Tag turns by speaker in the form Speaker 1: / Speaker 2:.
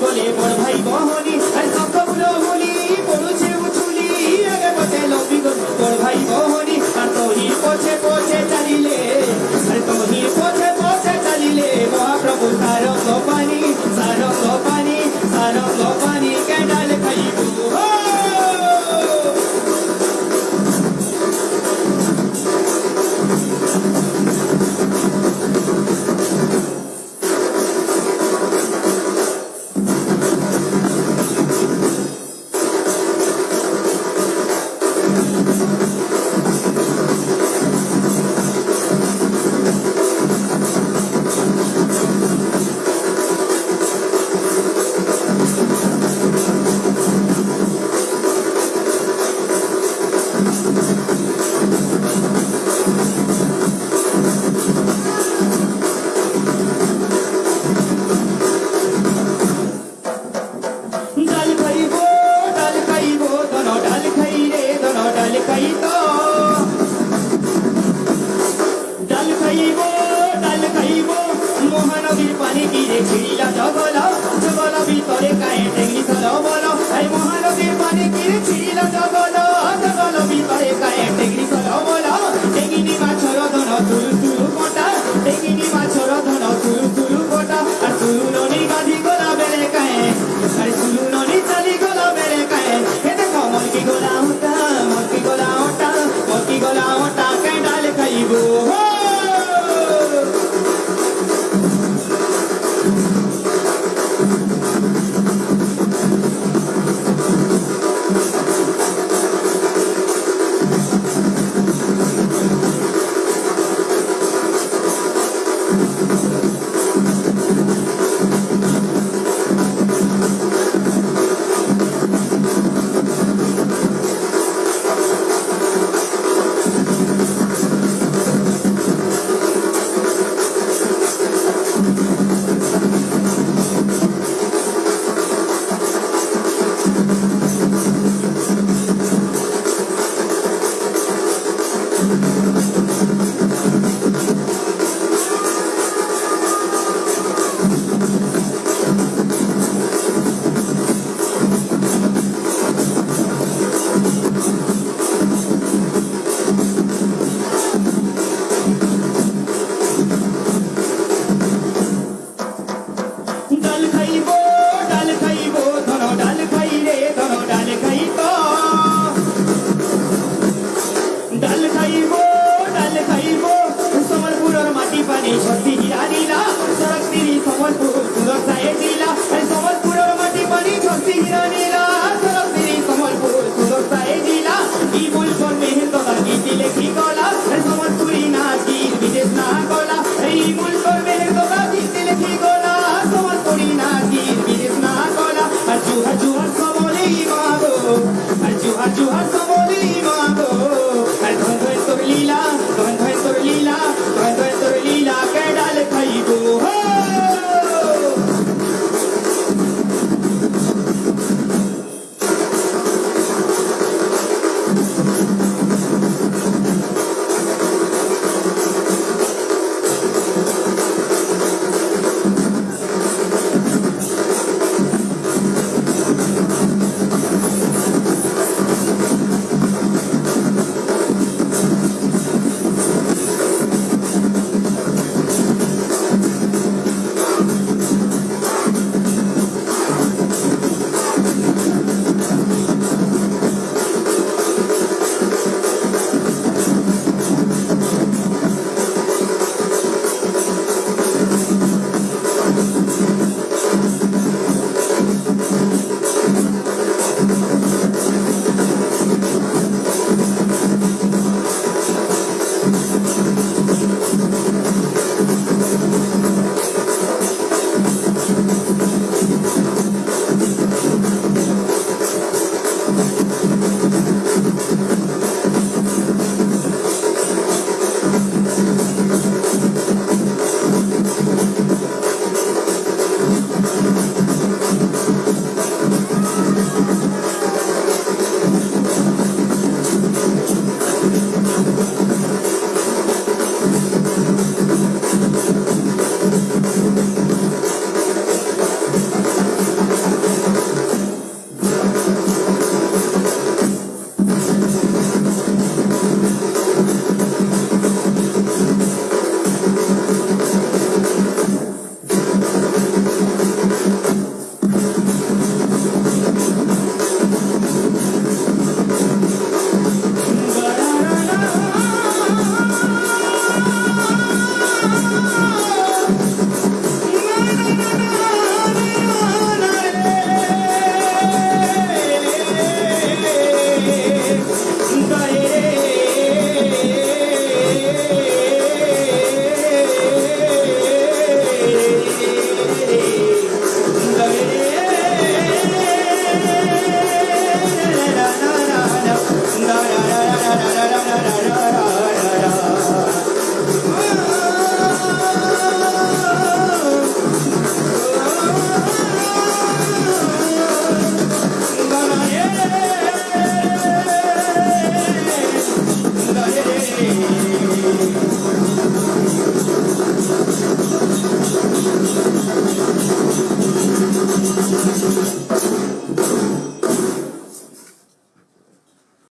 Speaker 1: বলে মোর ভাই বহনী caída. Tá